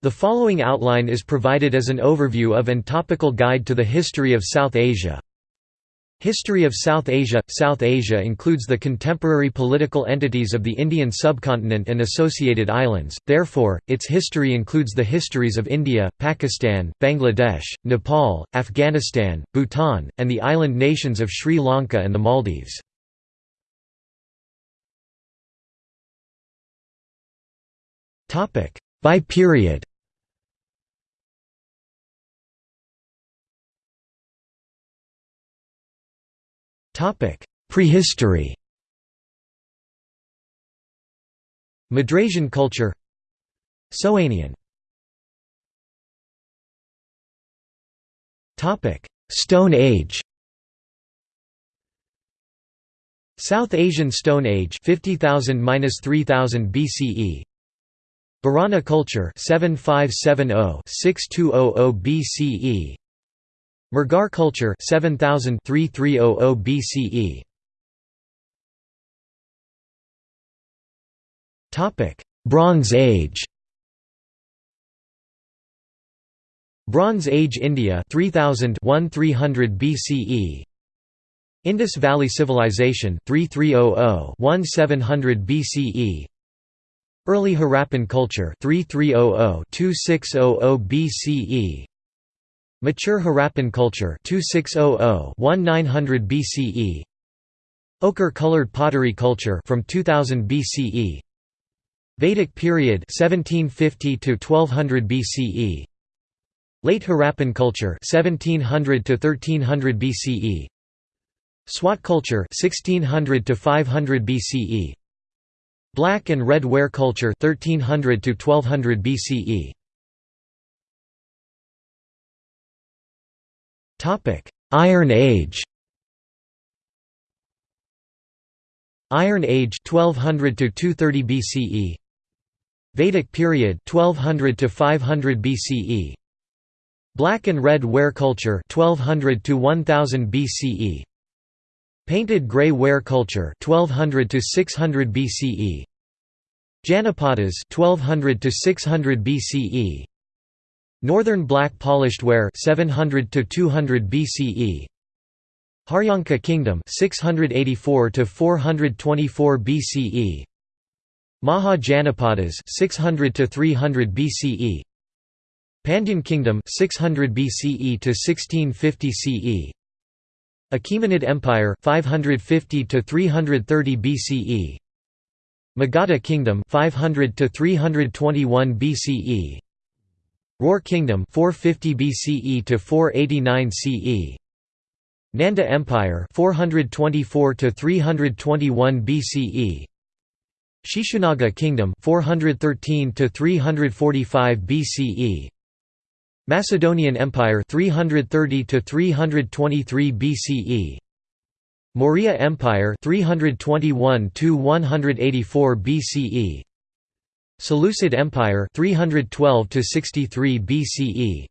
The following outline is provided as an overview of and topical guide to the history of South Asia. History of South Asia South Asia includes the contemporary political entities of the Indian subcontinent and associated islands, therefore, its history includes the histories of India, Pakistan, Bangladesh, Nepal, Afghanistan, Bhutan, and the island nations of Sri Lanka and the Maldives. By period Prehistory. Madrasian culture. Soanian. Stone Age. South Asian Stone Age 50,000–3000 BCE Bhirrana culture 7570–6200 BCE Mehrgarh culture 7000 BCE Topic Bronze Age. Bronze Age India 3000 1300 BCE Indus Valley Civilization 3300 1700 BCE Early Harappan culture 3300 2600 BCE Mature Harappan culture 2600-1900 BCE Ochre-colored pottery culture from 2000 BCE Vedic period 1750 to 1200 BCE Late Harappan culture 1700 to 1300 BCE Swat culture 1600 to 500 BCE Black and red ware culture 1300 to 1200 BCE Topic: Iron Age. Iron Age 1200 to 230 BCE. Vedic period 1200 to 500 BCE. Black and red ware culture 1200 to 1000 BCE. Painted grey ware culture 1200 to 600 BCE. Janapadas 1200 to 600 BCE. Northern black polished ware 700 to 200 BCE. Haryanka Kingdom 684 to 424 BCE. Maha Janapadas 600 to 300 BCE. Pandyan Kingdom 600 BCE to 1650 CE. Achaemenid Empire 550 to 330 BCE. Magadha Kingdom 500 to 321 BCE. Ror Kingdom 450 BCE to 489 CE. Nanda Empire 424 to 321 BCE. Shishunaga Kingdom 413 to 345 BCE. Macedonian Empire 330 to 323 BCE. Maurya Empire 321 to 184 BCE. Seleucid Empire 312 to 63 BCE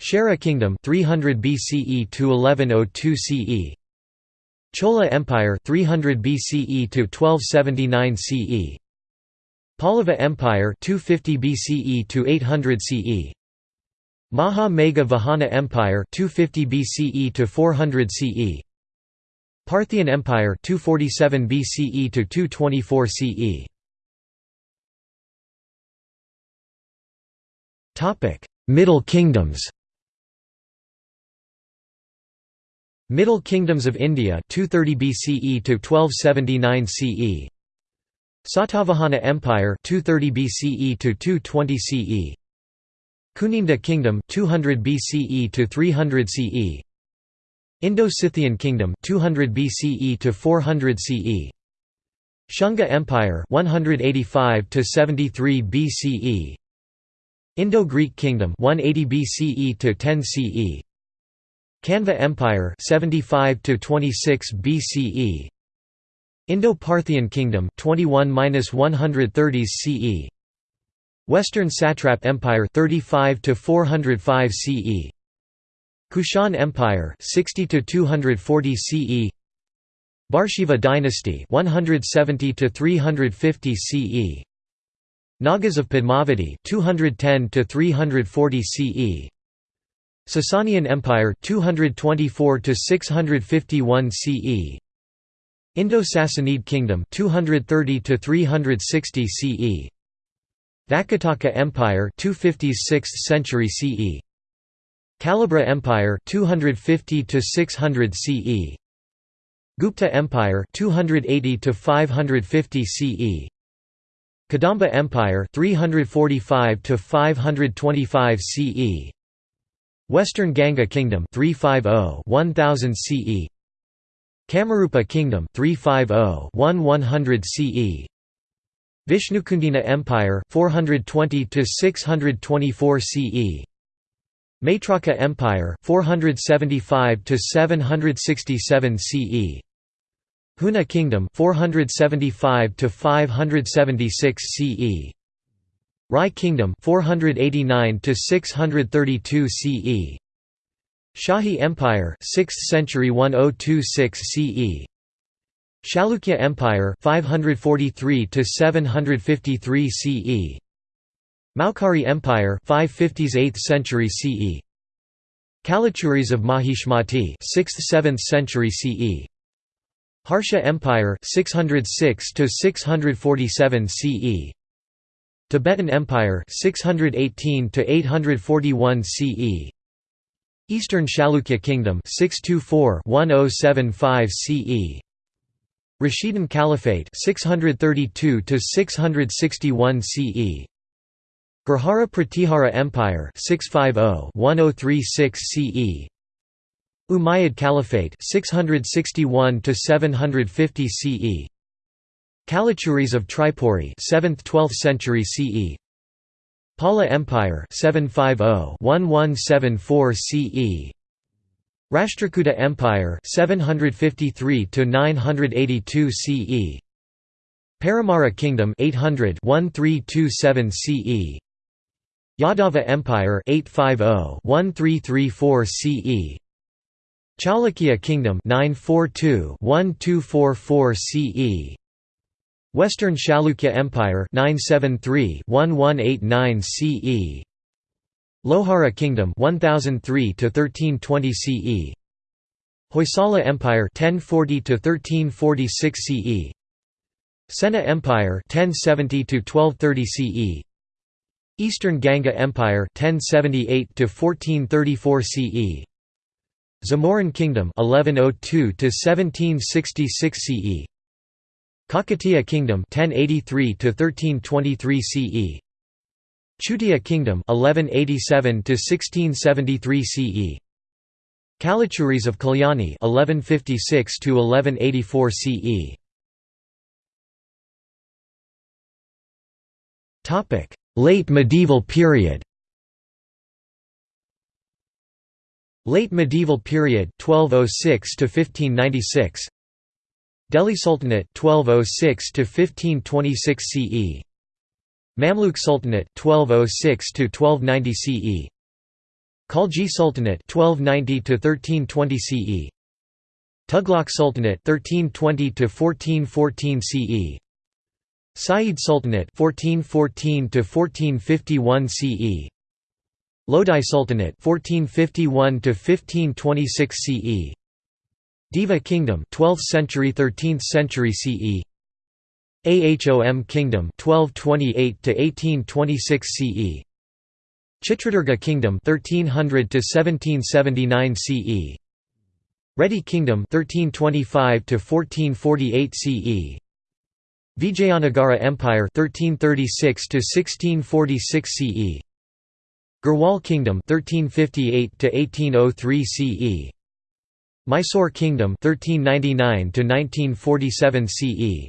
Chera Kingdom 300 BCE to 1102 CE Chola Empire 300 BCE to 1279 CE Pallava Empire 250 BCE to 800 CE Maha Megha Vahana Empire 250 BCE to 400 CE Parthian Empire 247 BCE to 224 CE Middle Kingdoms Middle Kingdoms of India 230 BCE to 1279 CE Satavahana Empire 230 BCE to 220 CE Kuninda Kingdom 200 BCE to 300 CE Indo-Scythian Kingdom 200 BCE to 400 CE Shunga Empire 185 to 73 BCE Indo-Greek Kingdom 180 BCE to 10 CE Kanva Empire 75 to 26 BCE Indo-Parthian Kingdom 21-130s CE Western Satrap Empire 35 to 405 CE Kushan Empire 60 to 240 CE Bharshiva dynasty 170 to 350 CE Nagas of Padmavati 210 to 340 CE Sasanian Empire 224 to 651 CE Indo-Sassanid Kingdom 230 to 360 CE Vakataka Empire 250s 6th century CE Kalabhra Empire 250 to 600 CE Gupta Empire 280 to 550 CE Kadamba Empire 345 to 525 CE Western Ganga Kingdom 350 1000 CE Kamarupa Kingdom 350-1100 CE Vishnukundina Empire 420 to 624 CE Maitraka Empire 475 to 767 CE Huna Kingdom 475 to 576 CE Rai Kingdom 489 to 632 CE Shahi Empire 6th century 1026 CE Chalukya Empire 543 to 753 CE Maukari Empire 550s 8th century CE Kalachuris of Mahishmati 6th 7th century CE Harsha Empire 606 to 647 CE Tibetan Empire 618 to 841 CE Eastern Chalukya Kingdom 624-1075 CE Rashidun Caliphate 632 to 661 CE Gurjara Pratihara Empire 650-1036 CE Umayyad Caliphate 661 to 750 CE Kalachuris of Tripuri 7th-12th century CE Pala Empire 750-1174 CE Rashtrakuta Empire 753 to 982 CE Paramara Kingdom 800 1327 CE Yadava Empire 850 1334 CE Chaulukya Kingdom 942 1244 CE Western Chalukya Empire 973-1189 CE Lohara Kingdom 1003 to 1320 CE Hoysala Empire 1040 to 1346 CE Sena Empire 1070 to 1230 CE Eastern Ganga Empire 1078 to 1434 CE Zamorin Kingdom 1102 to 1766 CE Kakatiya Kingdom 1083 to 1323 CE Chutia Kingdom 1187 to 1673 CE Kalachuris of Kalyani 1156 to 1184 CE Topic. Late medieval period Late medieval period 1206 to 1596 Delhi Sultanate 1206 to 1526 CE Mamluk Sultanate 1206 to 1290 CE Khalji Sultanate 1290 to 1320 CE Tughlaq Sultanate 1320 to 1414 CE Sayyid Sultanate 1414 to 1451 CE Lodi Sultanate 1451 to 1526 CE Deva Kingdom 12th century 13th century CE Ahom Kingdom 1228 to 1826 CE Chitradurga Kingdom 1300 to 1779 CE Reddy Kingdom 1325 to 1448 CE Vijayanagara Empire 1336 to 1646 CE Garhwal Kingdom 1358 to 1803 CE Mysore Kingdom 1399 to 1947 CE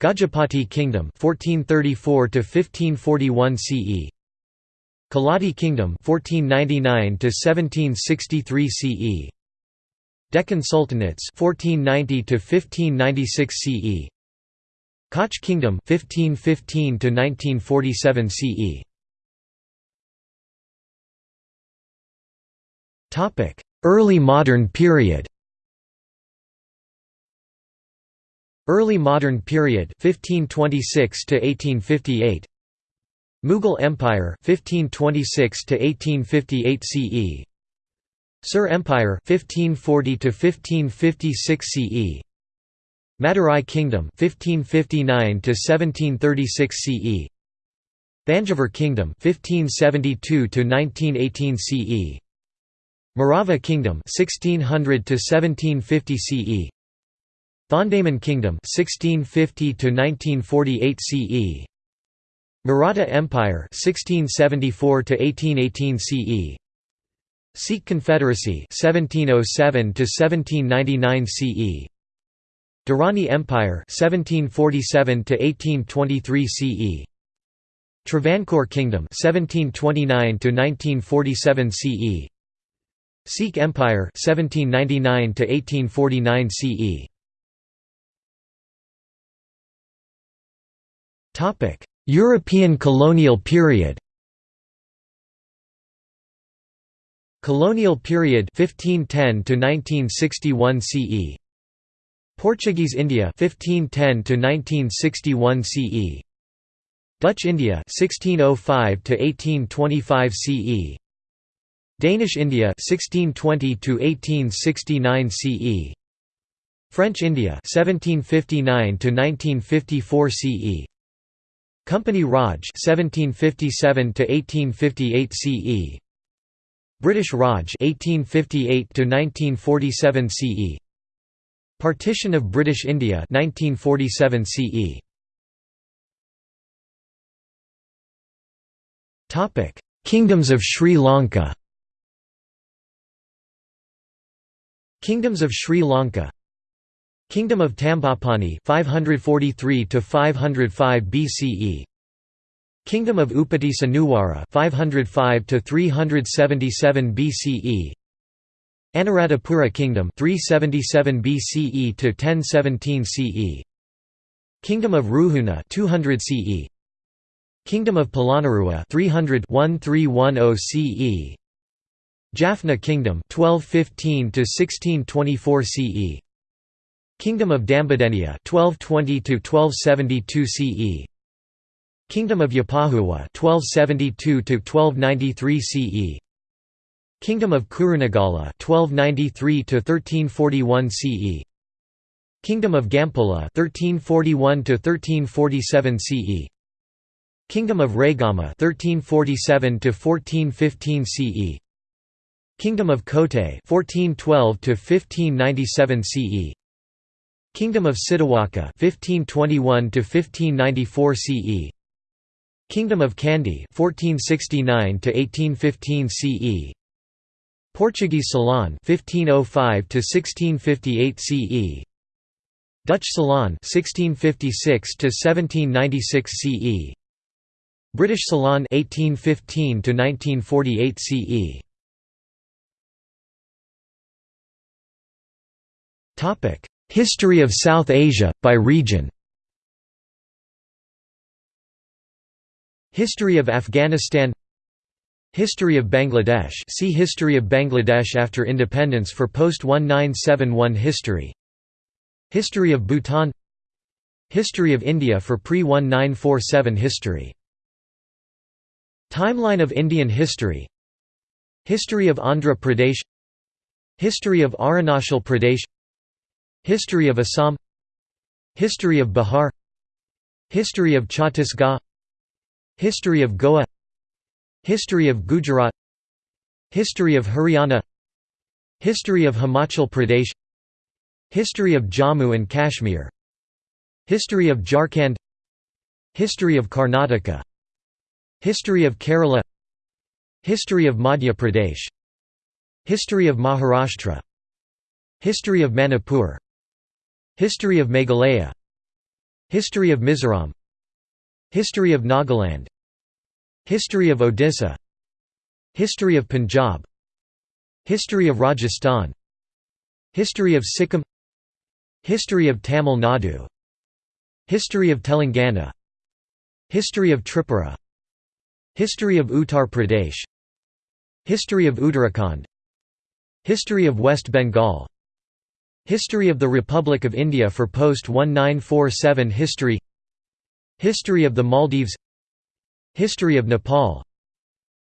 Gajapati Kingdom 1434 to 1541 CE Keladi Kingdom 1499 to 1763 CE Deccan Sultanates 1490 to 1596 CE Koch Kingdom 1515 to 1947 CE Topic. Early modern period Early modern period 1526 to 1858 Mughal Empire 1526 to 1858 CE Sur Empire 1540 to 1556 CE Madurai Kingdom 1559 to 1736 CE Thanjavur Kingdom 1572 to 1918 CE Marava Kingdom 1600 to 1750 CE Thondaman Kingdom 1650 to 1948 CE Maratha Empire 1674 to 1818 CE Sikh Confederacy 1707 to 1799 CE Durrani Empire 1747 to 1823 CE Travancore Kingdom 1729 to 1947 CE Sikh Empire 1799 to 1849 CE Topic European colonial period. Colonial period 1510 to 1961 CE Portuguese India 1510 to 1961 CE Dutch India 1605 to 1825 CE Danish India 1620 to 1869 CE French India 1759 to 1954 CE Company Raj 1757 to 1858 CE British Raj 1858 to 1947 CE Partition of British India 1947 CE Topic Kingdoms of Sri Lanka Kingdoms of Sri Lanka. Kingdom of Tambapani 543 to 505 BCE Kingdom of Upatissa Nuwara 505 to 377 BCE Anuradhapura Kingdom 377 BCE to 1017 CE Kingdom of Ruhuna 200 CE Kingdom of Polonnaruwa 300 1310 CE Jaffna Kingdom 1215 to 1624 CE Kingdom of Dambadeniya 1220 to 1272 CE Kingdom of Yapahuwa 1272 to 1293 CE Kingdom of Kurunegala 1293 to 1341 CE Kingdom of Gampola 1341 to 1347 CE Kingdom of Raigama 1347 to 1415 CE Kingdom of Kotte 1412 to 1597 CE Kingdom of Sitawaka 1521 to 1594 CE Kingdom of Kandy 1469 to 1815 CE Portuguese Ceylon 1505 to 1658 CE Dutch Ceylon 1656 to 1796 CE British Ceylon 1815 to 1948 CE History of South Asia, by region. History of Afghanistan. History of Bangladesh. See History of Bangladesh after independence for post-1971 history. History of Bhutan. History of India for pre-1947 history. Timeline of Indian history. History of Andhra Pradesh. History of Arunachal Pradesh History of Assam History of Bihar History of Chhattisgarh History of Goa History of Gujarat History of Haryana History of Himachal Pradesh History of Jammu and Kashmir History of Jharkhand History of Karnataka History of Kerala History of Madhya Pradesh History of Maharashtra History of Manipur History of Meghalaya History of Mizoram History of Nagaland History of Odisha History of Punjab History of Rajasthan History of Sikkim History of Tamil Nadu History of Telangana History of Tripura History of Uttar Pradesh History of Uttarakhand History of West Bengal History of the Republic of India for post-1947 history History of the Maldives History of Nepal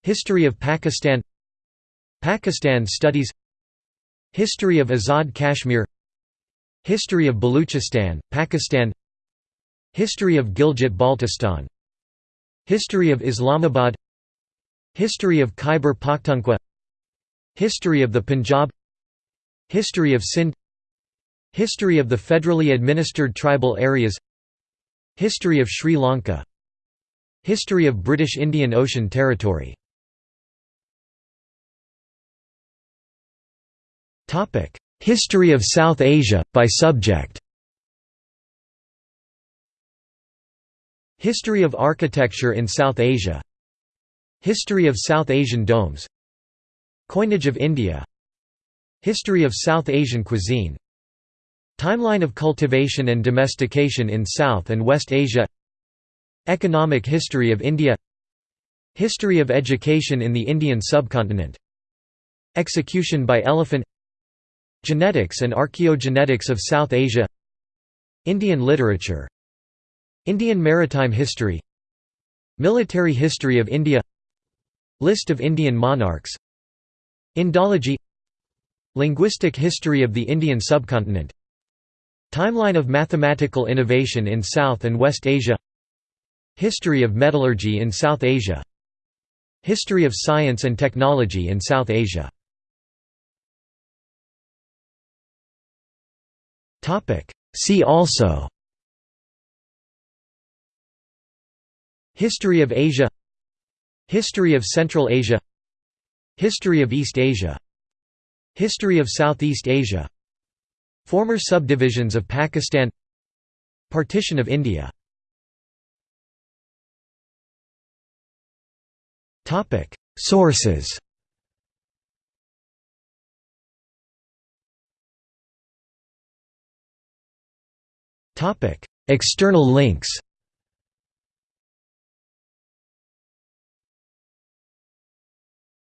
History of Pakistan Pakistan studies History of Azad Kashmir History of Baluchistan, Pakistan History of Gilgit-Baltistan History of Islamabad History of Khyber Pakhtunkhwa History of the Punjab History of Sindh History of the federally administered tribal areas. History of Sri Lanka. History of British Indian Ocean Territory. History of South Asia, by subject. History of architecture in South Asia. History of South Asian domes. Coinage of India. History of South Asian cuisine Timeline of cultivation and domestication in South and West Asia. Economic history of India. History of education in the Indian subcontinent. Execution by elephant. Genetics and archaeogenetics of South Asia. Indian literature. Indian maritime history. Military history of India. List of Indian monarchs. Indology. Linguistic history of the Indian subcontinent Timeline of mathematical innovation in South and West Asia History of metallurgy in South Asia History of science and technology in South Asia. See also History of Asia History of Central Asia History of East Asia History of Southeast Asia Former subdivisions of Pakistan Partition of India. Sources. External links